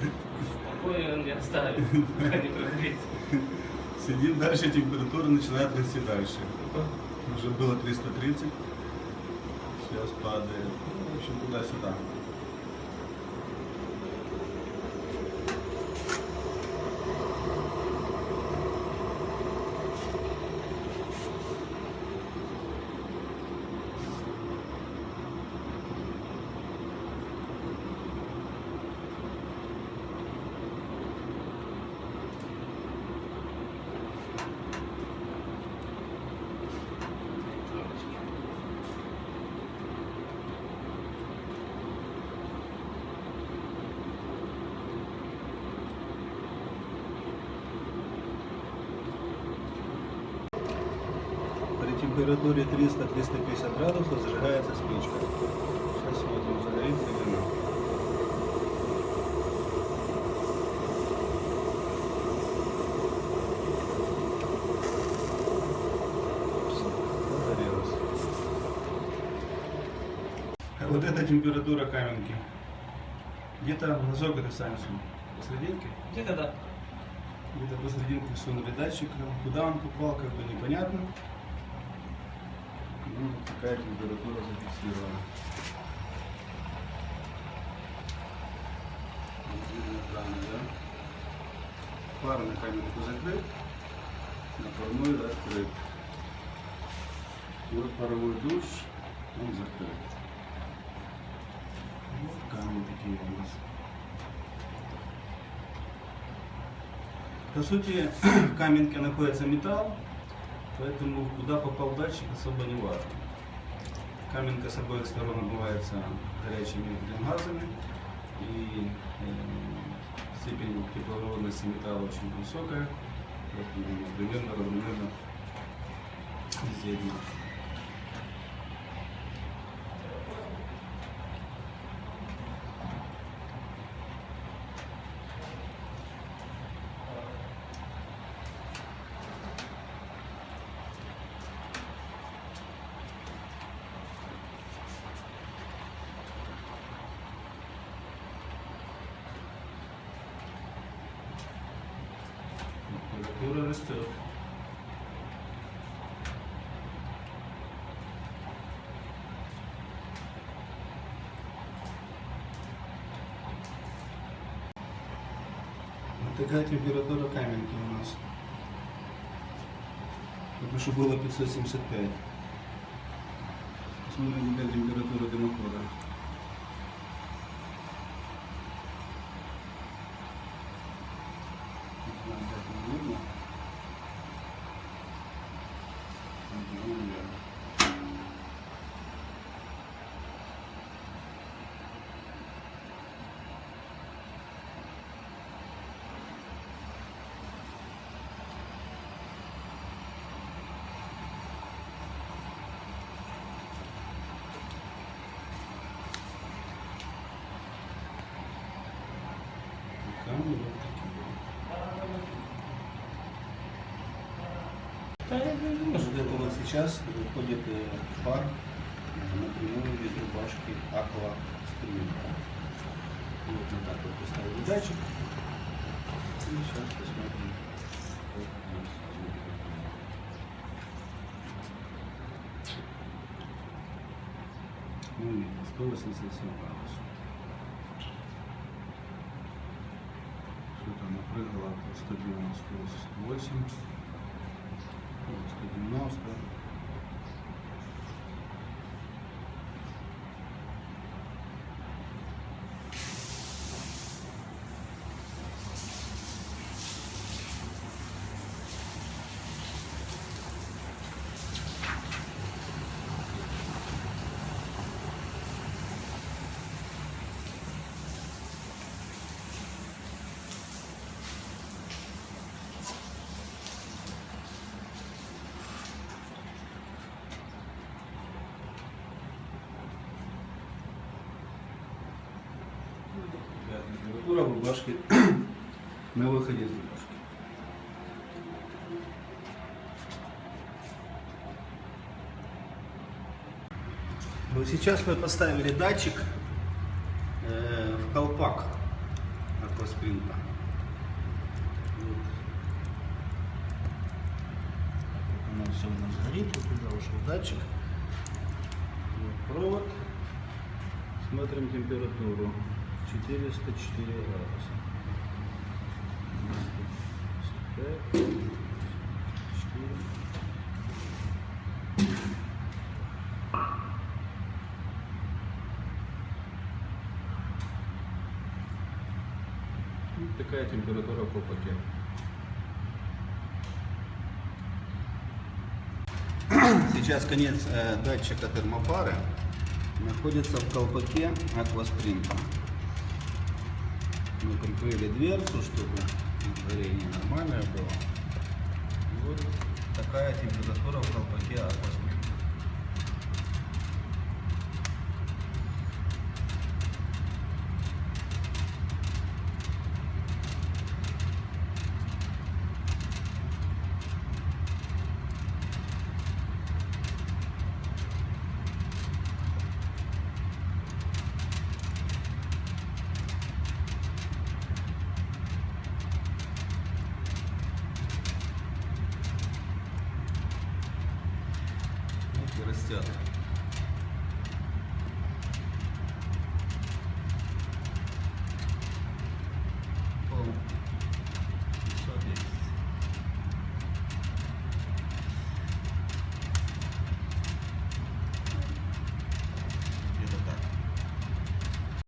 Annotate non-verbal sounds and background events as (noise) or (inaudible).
Покой он не оставит, пока не прогреется. Сидим дальше, температура начинает расти дальше. Уже было 330. Сейчас падает. Ну, в общем, туда-сюда. Температуре 300-350 градусов зажигается спичка. Сейчас смотрим, загорится или нет. Вот эта температура каменки. Где-то на сколько ты станешь? Посерединке? Где-то да. Где-то посерединке всунули датчик. Куда он попал, как бы непонятно. Ну, вот такая температура зафиксирована. Вот видно экраны, да? Пар на камерку закрыт, на парной открыт. И вот паровой душ, он закрыт. Вот камни такие у нас. По сути, (clears throat) в каменке находится металл, поэтому куда попал датчик особо не важно. Каменка с обоих сторон обмывается горячими газами, и э, степень тепловодности металла очень высокая, поэтому примерно равномерно везде Температура растет. Такая температура каменки у нас. Только что было 575. Посмотрим теперь температуру дымохода. Не знаю, как вам видно. Вот, ну, наверное. Камни вот Вот это вот сейчас выходит пар э, напрямую из рубашки Аква Стрим. Вот вот так вот поставили датчик. И сейчас посмотрим. Ну, видно, 187 градусов. Что-то она прыгала от 198, ну, 190. Такая температура в на выходе из рубашки. Вот сейчас мы поставили датчик э, в колпак акваспринта. Вот оно все у нас горит, вот туда ушел датчик. Вот провод. Смотрим температуру. 404 градуса. 405, 4. Вот такая температура в колпаке. Сейчас конец э, датчика термопары находится в колпаке акваспринта. Мы прикрыли дверцу, чтобы горение нормальное было. И вот такая температура в колпаке акваспринта. Вот и растет.